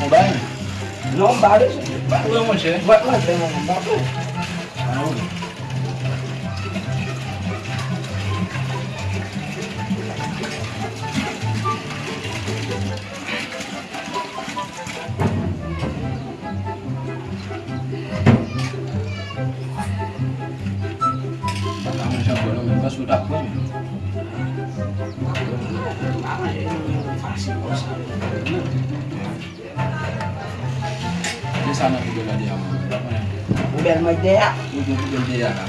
Rubén. No, bares. Vamos a Vamos a sudah pun Mana ini fasih Mwen sa nan ki gyo la diya man. Mwen sa nan ki gyo la diya man.